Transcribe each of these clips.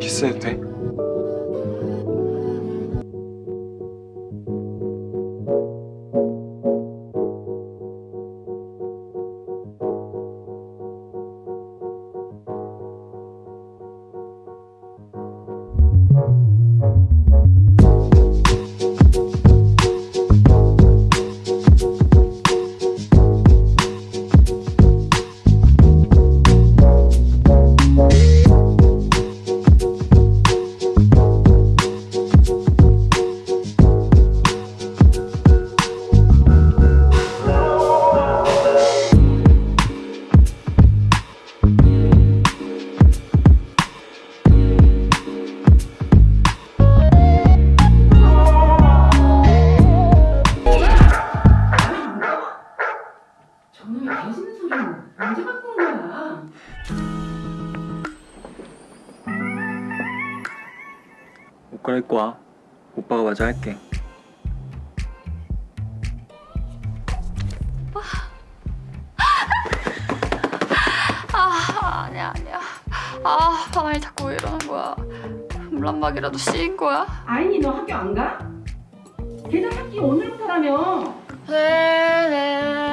키스해도 돼? 마저 할게. 아 아니야 아니야 아 바람이 자꾸 왜 이러는 거야 물란막이라도 씌인 거야? 아인이 너 학교 안 가? 계정 학기 오늘부터라며 네네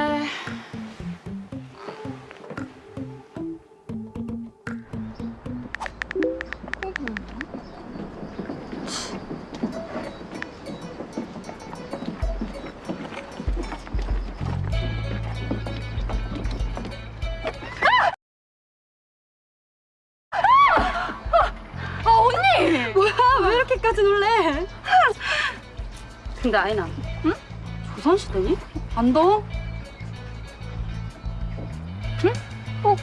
왜 이렇게까지 놀래? 근데 아이나 응? 조선시대니? 안 더워? 응? 어?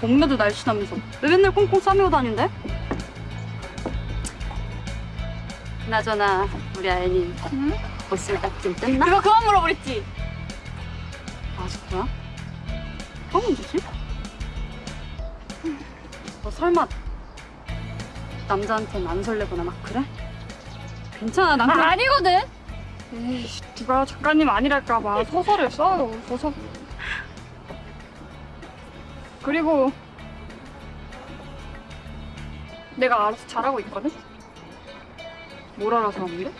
봄에도 날씬하면서 왜 맨날 꽁꽁 싸매고 다닌대? 그나저나 우리 아이니 응? 옷을딱 좀 뗐나? 그거 그만 물어버렸지? 아직도야? 뭐가 문제지? 너 설마 남자한테는 안 설레거나 막 그래? 괜찮아 난 그냥 아, 아니거든. 에이, 누가 작가님 아니랄까봐 소설을 써요. 소설. 그리고 내가 알아서 잘하고 있거든. 뭘 알아서 하는데?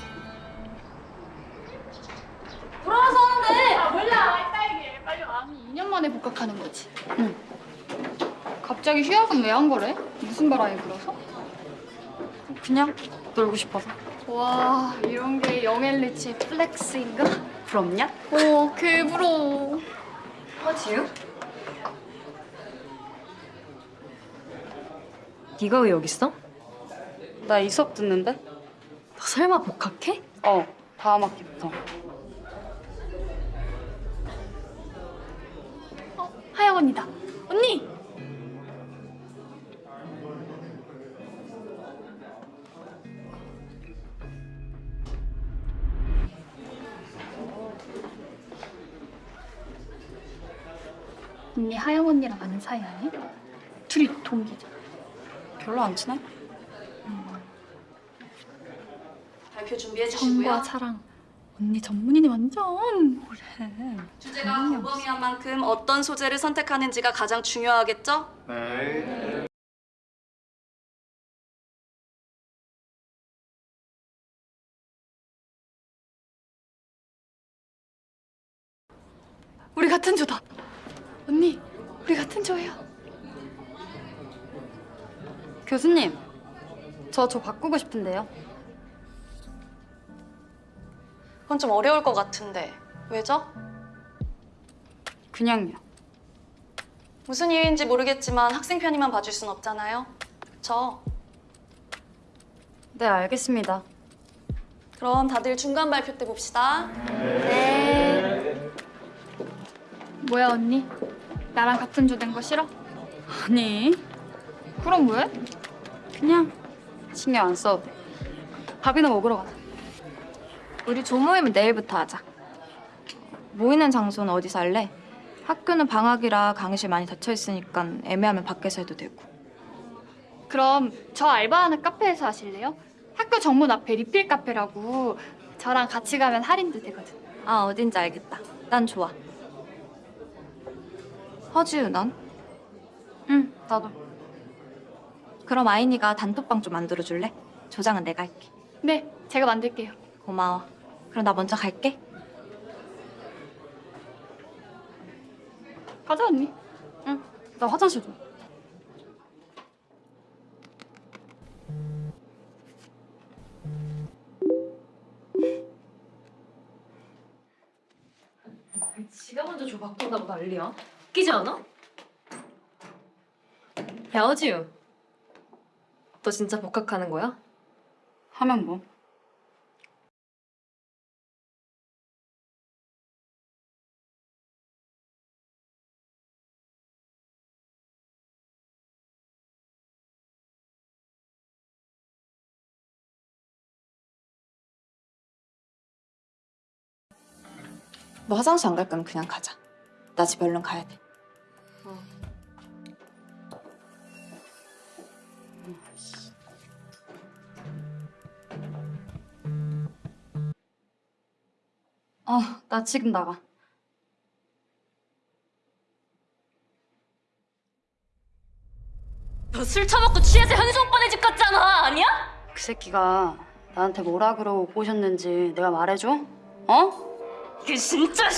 돌아와서 하는데. 아 몰라. 빨리 빨리 아니 2년 만에 복학하는 거지. 응. 갑자기 휴학은 왜 한 거래? 무슨 바람이 불어서? 그냥 놀고 싶어서 와 이런 게 영엘리치의 플렉스인가? 부럽냐? 오, 그 부러워. 허지우? 네가 왜 여기 있어? 나 이 수업 듣는데? 너 설마 복학해? 어 다음 학기부터 어, 하영 언니다. 안 친해? 발표 준비해 정과 사랑. 언니 전문이네 완전. 주제가 공범위한 만큼 어떤 소재를 선택하는지가 가장 중요하겠죠? 네. 저 저 바꾸고 싶은데요 그건 좀 어려울 것 같은데 왜죠? 그냥요 무슨 이유인지 모르겠지만 학생 편의만 봐줄 순 없잖아요. 그쵸? 네 알겠습니다 그럼 다들 중간 발표 때 봅시다. 뭐야 언니? 나랑 같은 조된 거 싫어? 아니 그럼 왜? 그냥 신경 안 써도 돼 밥이나 먹으러 가자 우리 조모임은 내일부터 하자. 모이는 장소는 어디서 할래? 학교는 방학이라 강의실 많이 닫혀 있으니까 애매하면 밖에서 해도 되고. 그럼 저 알바하는 카페에서 하실래요? 학교 정문 앞에 리필 카페라고 저랑 같이 가면 할인도 되거든. 아 어딘지 알겠다. 난 좋아. 허지우 넌? 응 나도 그럼 아인이가 단톡방 좀 만들어줄래? 조장은 내가 할게. 네, 제가 만들게요. 고마워. 그럼 나 먼저 갈게. 가자 언니. 나 화장실 좀. 지가 먼저 줘 바꾼다고 난리야. 웃기지 않아? 야 어지유. 너 진짜 복학하는 거야? 하면 뭐? 너 화장실 안 갈 거면 그냥 가자. 나 집 얼른 가야 돼. 어, 나 지금 나가. 너 술 처먹고 취해서 현희정 오빠네 집 갔잖아. 아니야? 그 새끼가 나한테 뭐라 그러고 꼬셨는지 내가 말해줘? 어? 이게 진짜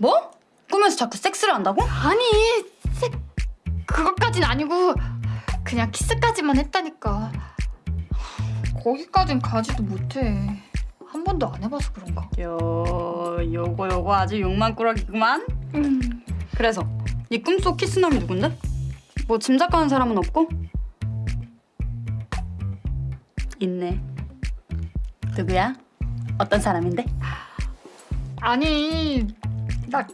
뭐? 꿈에서 자꾸 섹스를 한다고? 아니, 색 그것까진 아니고 그냥 키스까지만 했다니까. 거기까진 가지도 못해. 한 번도 안 해봐서 그런가. 요, 요거 요거 아주 욕망꾸러기구만. 음. 그래서 네 꿈속 키스남이 누군데? 뭐 짐작가는 사람은 없고? 있네. 누구야? 어떤 사람인데? 아니, 나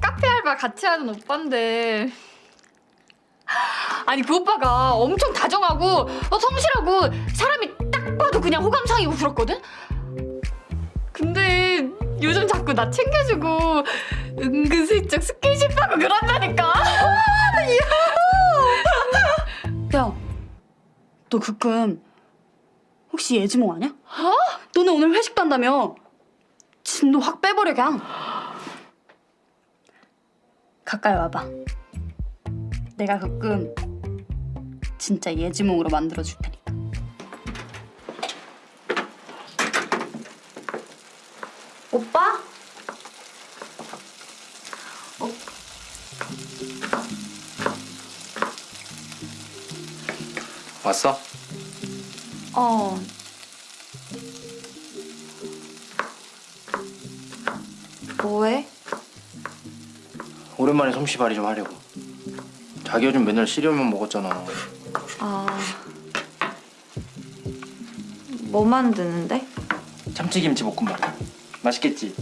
카페 알바 같이 하는 오빠인데. 아니 그 오빠가 엄청 다정하고 어, 성실하고 사람이 딱 봐도 그냥 호감상이고 그렇거든? 근데 요즘 자꾸 나 챙겨주고 은근슬쩍 스킨십하고 그런다니까 야, 너그꿈 혹시 예지몽 아니야? 어? 너네 오늘 회식 간다며? 진도 확 빼버려 그냥. 가까이 와봐. 내가 그꿈 진짜 예지몽으로 만들어 줄 테니까. 오빠? 왔어? 어. 뭐해? 오랜만에 솜씨발이 좀 하려고. 자기 요즘 맨날 시리얼만 먹었잖아. 아. 뭐 만드는데? 참치김치 볶음밥. 맛있겠지?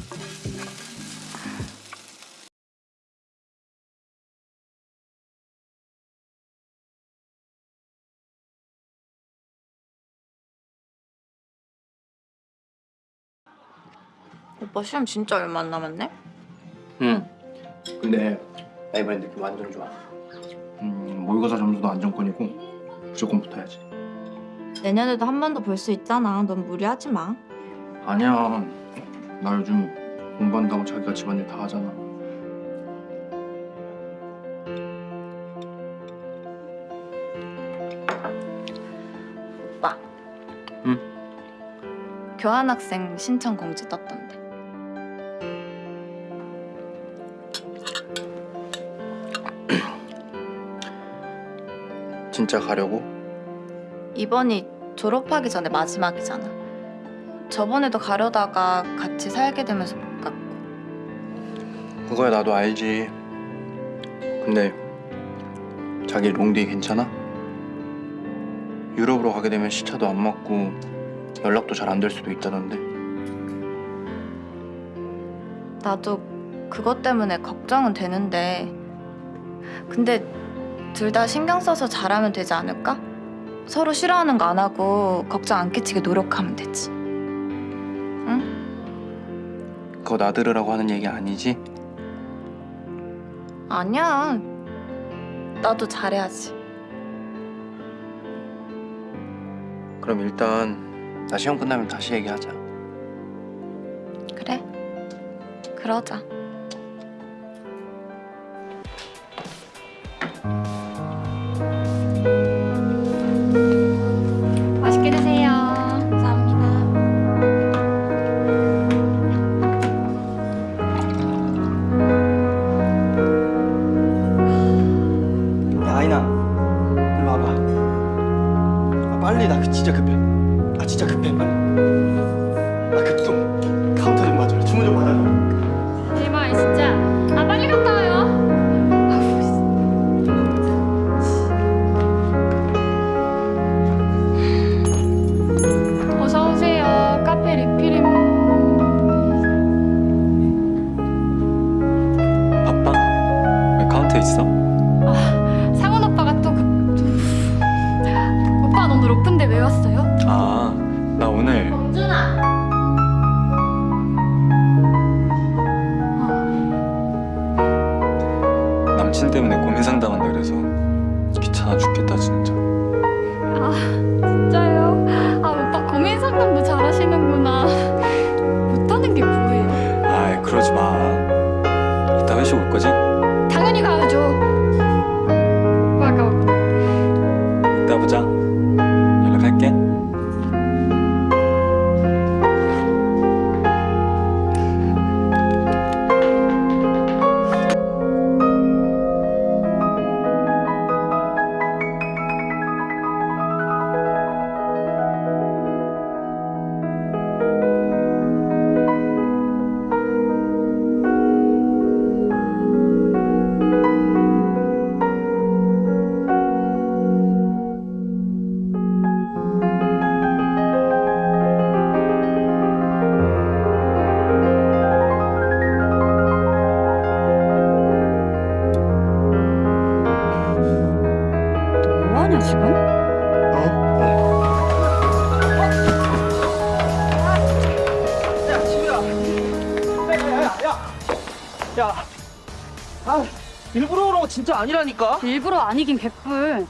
오빠 시험 진짜 얼마 안 남았네? 응. 근데 나 이번에 느낌 완전 좋아. 음, 모의고사 점수도 안정권이고 무조건 붙어야지. 내년에도 한 번 더 볼 수 있잖아. 넌 무리하지 마. 아니야. 나 요즘 공부한다고 자기가 집안일 다 하잖아. 오빠. 응? 교환학생 신청 공지 떴던데. 진짜 가려고? 이번이 졸업하기 전에 마지막이잖아. 저번에도 가려다가 같이 살게 되면서 못 갔고. 그거야 나도 알지. 근데 자기 롱디 괜찮아? 유럽으로 가게 되면 시차도 안 맞고 연락도 잘 안 될 수도 있다던데. 나도 그것 때문에 걱정은 되는데. 근데 둘 다 신경 써서 잘하면 되지 않을까? 서로 싫어하는 거 안 하고 걱정 안 끼치게 노력하면 되지. 그거 나들으라고 하는 얘기 아니지? 아니야. 나도 잘해야지. 그럼 일단 나 시험 끝나면 다시 얘기하자. 그래. 그러자. 아니라니까 일부러 아니긴 개뿔.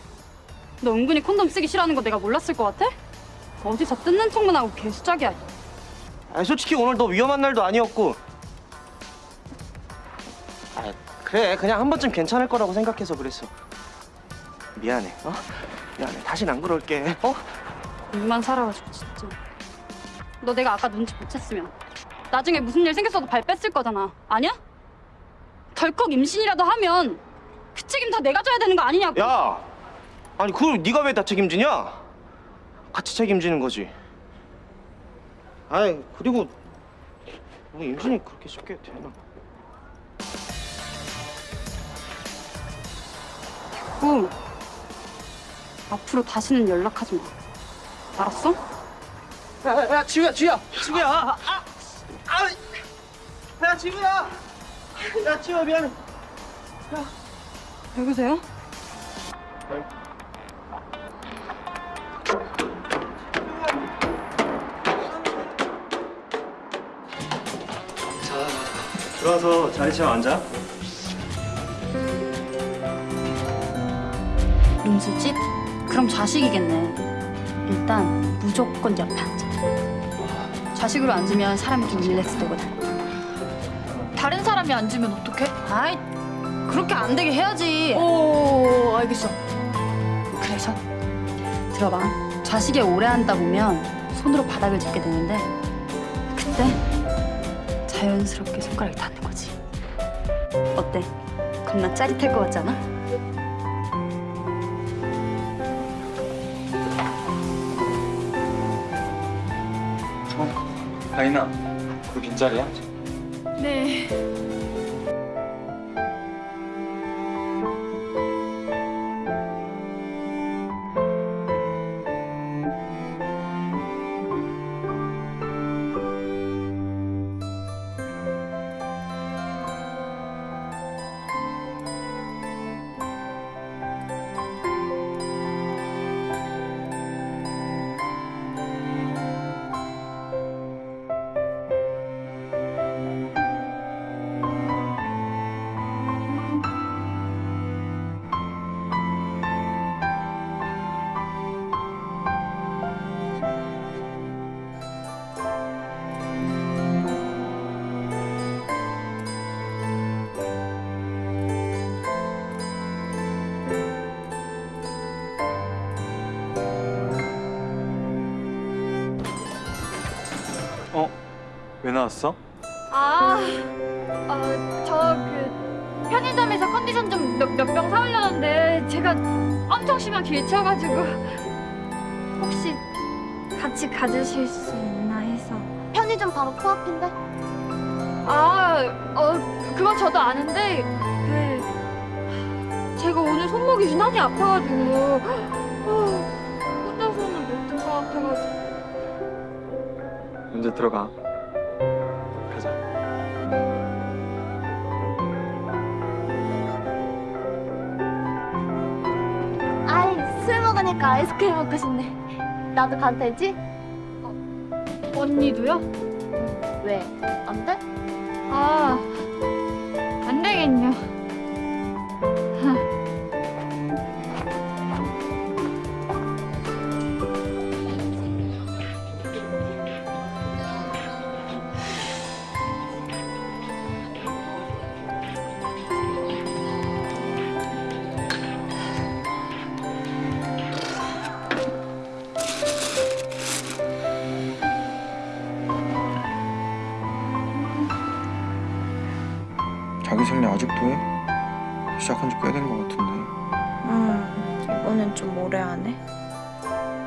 너 은근히 콘돔 쓰기 싫어하는 거 내가 몰랐을 것 같아? 어디서 뜯는 척만 하고 개수작이야. 아 솔직히 오늘 너 위험한 날도 아니었고 아 그래 그냥 한 번쯤 괜찮을 거라고 생각해서 그랬어 미안해 어? 미안해 다신 안 그럴게 어? 입만 살아가지고 진짜. 너 내가 아까 눈치 못 챘으면 나중에 무슨 일 생겼어도 발 뺐을 거잖아. 아니야? 덜컥 임신이라도 하면 그 책임 다 내가 져야 되는 거 아니냐고. 야 아니 그걸 네가 왜 다 책임지냐? 같이 책임지는 거지. 아이 그리고 뭐 임신이 그렇게 쉽게 되나? 고 앞으로 다시는 연락하지 마. 알았어? 야 야 지우야 지우야 지우야. 아, 아, 아, 야 지우야. 야 지우야 미안해 누구세요? 들어와서 자리 채워 앉아. 룸수집? 그럼 좌식이겠네. 일단 무조건 옆에 앉아. 좌식으로 앉으면 사람이 좀 릴렉스 되거든. 다른 사람이 앉으면 어떡해? 아이, 그렇게 안 되게 해야지. 오 알겠어. 그래서 들어봐. 좌식에 오래 앉다 보면 손으로 바닥을 짚게 되는데 그때 자연스럽게 손가락이 닿는 거지. 어때? 겁나 짜릿할 것 같지 않아? 아이나, 그 빈자리야? 네. 왜 나왔어? 아, 어, 저그 편의점에서 컨디션 좀 몇 병 사오려는데 제가 엄청 심한 길쳐가지고 혹시 같이 가주실 수 있나 해서. 편의점 바로 코앞인데? 아, 어, 그건 저도 아는데 그 제가 오늘 손목이 유난히 아파가지고 어, 혼자서는 못할 것 같아가지고. 언제 들어가? 술 먹으니까 아이스크림 먹고 싶네. 나도 가도 되지? 언니도요? 왜? 안 돼? 아, 좀 오래 하네.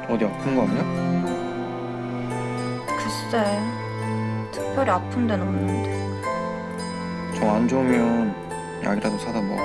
어디 아픈 거 아니야? 글쎄. 특별히 아픈 데는 없는데. 정 안 좋으면 약이라도 사다 먹어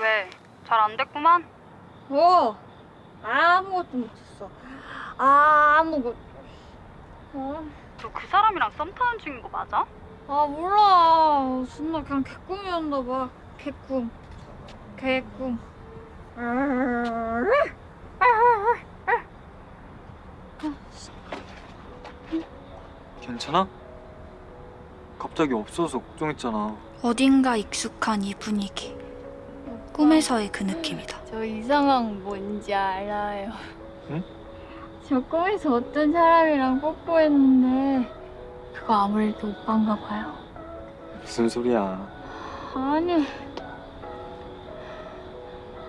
왜? 잘 안 됐구만? 뭐? 아무것도 못했어. 아, 아무것도. 어? 너그 사람이랑 썸 타는 중인 거 맞아? 아, 몰라. 존나 그냥 개꿈이었나 봐. 개꿈. 개꿈. 괜찮아? 갑자기 없어서 걱정했잖아. 어딘가 익숙한 이 분위기. 꿈에서의 그 느낌이다. 저 이상한 뭔지 알아요. 응? 저 꿈에서 어떤 사람이랑 뽀뽀했는데 그거 아무래도 오빠인가 봐요. 무슨 소리야? 아니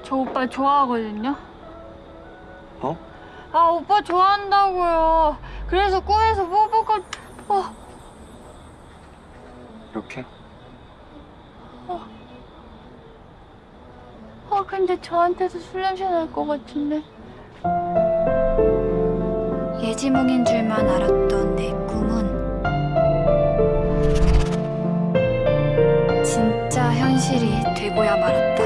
저 오빠 좋아하거든요. 어? 아 오빠 좋아한다고요. 그래서 꿈에서 뽀뽀가 어, 이렇게? 어 근데 저한테도 술 냄새 날 것 같은데. 예지몽인 줄만 알았던 내 꿈은 진짜 현실이 되고야 말았다.